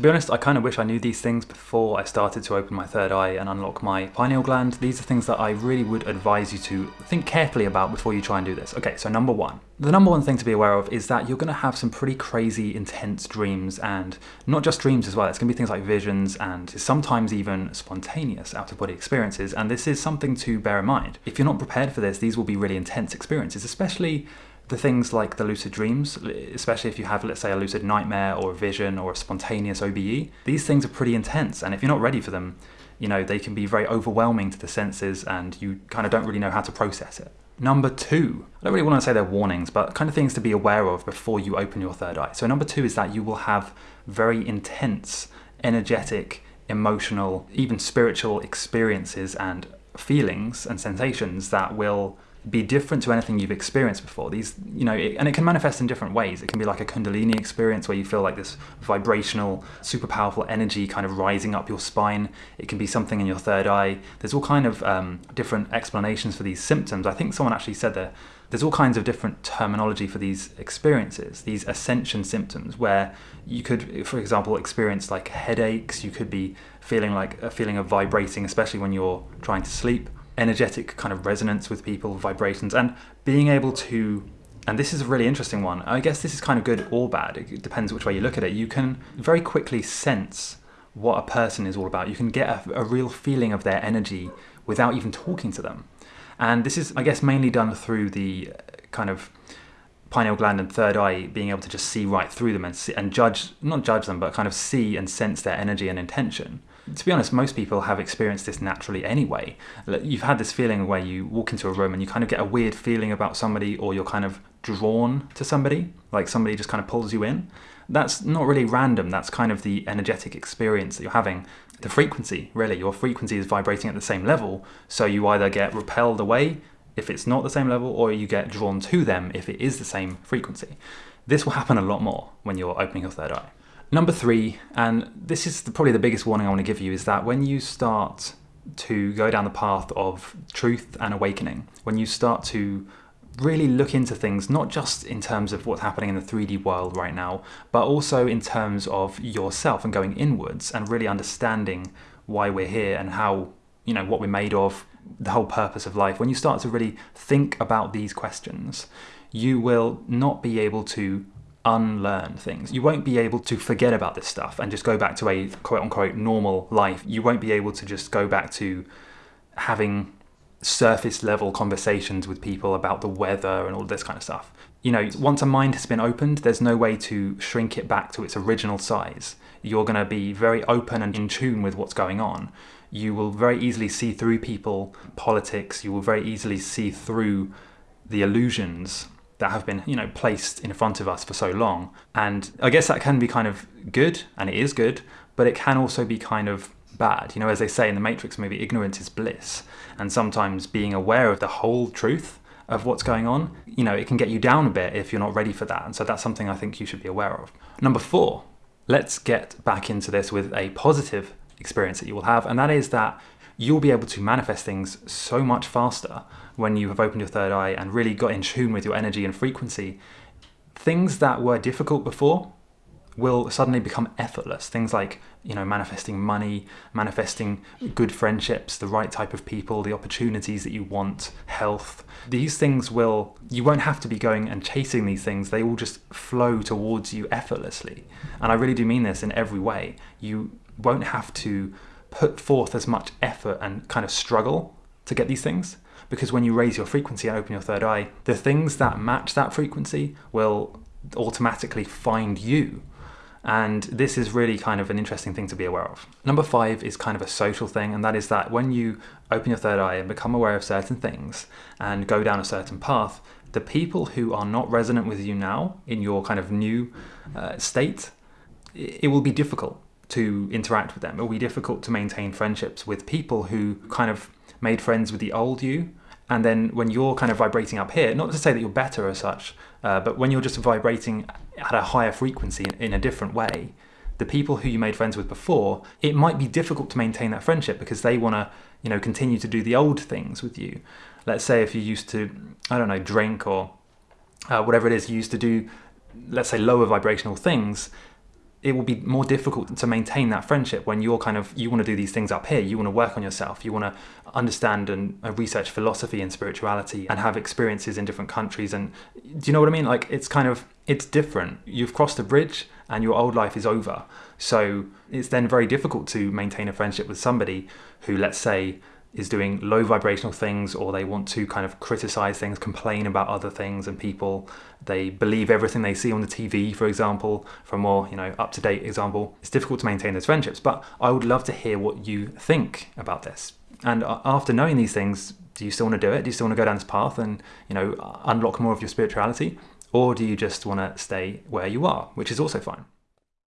To be honest, I kind of wish I knew these things before I started to open my third eye and unlock my pineal gland. These are things that I really would advise you to think carefully about before you try and do this. Okay, so number one. The number one thing to be aware of is that you're going to have some pretty crazy, intense dreams, and not just dreams as well. It's going to be things like visions and sometimes even spontaneous out of body experiences. And this is something to bear in mind. If you're not prepared for this, these will be really intense experiences, especially the things like the lucid dreams, especially if you have, let's say, a lucid nightmare or a vision or a spontaneous OBE, these things are pretty intense. And if you're not ready for them, you know, they can be very overwhelming to the senses and you kind of don't really know how to process it. Number two, I don't really want to say they're warnings, but kind of things to be aware of before you open your third eye. So, number two is that you will have very intense, energetic, emotional, even spiritual experiences and feelings and sensations that will be different to anything you've experienced before. These, you know, it, and it can manifest in different ways. It can be like a Kundalini experience where you feel like this vibrational, super powerful energy kind of rising up your spine. It can be something in your third eye. There's all kind of um, different explanations for these symptoms. I think someone actually said that there's all kinds of different terminology for these experiences, these ascension symptoms, where you could, for example, experience like headaches. You could be feeling like a feeling of vibrating, especially when you're trying to sleep energetic kind of resonance with people, vibrations, and being able to and this is a really interesting one. I guess this is kind of good or bad. It depends which way you look at it. You can very quickly sense what a person is all about. You can get a, a, real feeling of their energy without even talking to them. And this is, I guess, mainly done through the uh, kind of pineal gland and third eye being able to just see right through them and, see, and judge, not judge them, but kind of see and sense their energy and intention to be honest, most people have experienced this naturally anyway. You've had this feeling where you walk into a room and you kind of get a weird feeling about somebody, or you're kind of drawn to somebody, like somebody just kind of pulls you in. That's not really random, that's kind of the energetic experience that you're having. The frequency, really, your frequency is vibrating at the same level, so you either get repelled away if it's not the same level, or you get drawn to them if it is the same frequency. This will happen a lot more when you're opening your third eye. Number three, and this is the, probably the biggest warning I want to give you, is that when you start to go down the path of truth and awakening, when you start to really look into things, not just in terms of what's happening in the 3D world right now, but also in terms of yourself and going inwards and really understanding why we're here and how, you know, what we're made of, the whole purpose of life. When you start to really think about these questions, you will not be able to unlearn things. You won't be able to forget about this stuff and just go back to a quote unquote normal life. You won't be able to just go back to having surface level conversations with people about the weather and all this kind of stuff. You know, once a mind has been opened, there's no way to shrink it back to its original size. You're going to be very open and in tune with what's going on. You will very easily see through people, politics, you will very easily see through the illusions that have been, you know, placed in front of us for so long. And I guess that can be kind of good, and it is good, but it can also be kind of bad. You know, as they say in the Matrix movie, ignorance is bliss. And sometimes being aware of the whole truth of what's going on, you know, it can get you down a bit if you're not ready for that. And so that's something I think you should be aware of. Number four, let's get back into this with a positive experience that you will have, and that is that you'll be able to manifest things so much faster when you have opened your third eye and really got in tune with your energy and frequency, things that were difficult before will suddenly become effortless. Things like, you know, manifesting money, manifesting good friendships, the right type of people, the opportunities that you want, health. These things will, you won't have to be going and chasing these things. They will just flow towards you effortlessly. And I really do mean this in every way. You won't have to put forth as much effort and kind of struggle to get these things because when you raise your frequency and open your third eye, the things that match that frequency will automatically find you. And this is really kind of an interesting thing to be aware of. Number five is kind of a social thing, and that is that when you open your third eye and become aware of certain things and go down a certain path, the people who are not resonant with you now in your kind of new uh, state, it will be difficult to interact with them. Will be difficult to maintain friendships with people who kind of made friends with the old you and then when you're kind of vibrating up here, not to say that you're better as such, uh, but when you're just vibrating at a higher frequency in a different way, the people who you made friends with before, it might be difficult to maintain that friendship because they want to, you know, continue to do the old things with you. Let's say if you used to, I don't know, drink or uh, whatever it is you used to do, let's say lower vibrational things, it will be more difficult to maintain that friendship when you're kind of you want to do these things up here. You want to work on yourself. You want to understand and research philosophy and spirituality and have experiences in different countries and do you know what i mean? Like it's kind of it's different. You've crossed a bridge and your old life is over. So it's then very difficult to maintain a friendship with somebody who let's say is doing low vibrational things or they want to kind of criticize things, complain about other things and people. They believe everything they see on the TV, for example, for a more, you know, up-to-date example. It's difficult to maintain those friendships, but I would love to hear what you think about this. And uh, after knowing these things, do you still want to do it? Do you still want to go down this path and, you know, unlock more of your spirituality? Or do you just want to stay where you are, which is also fine?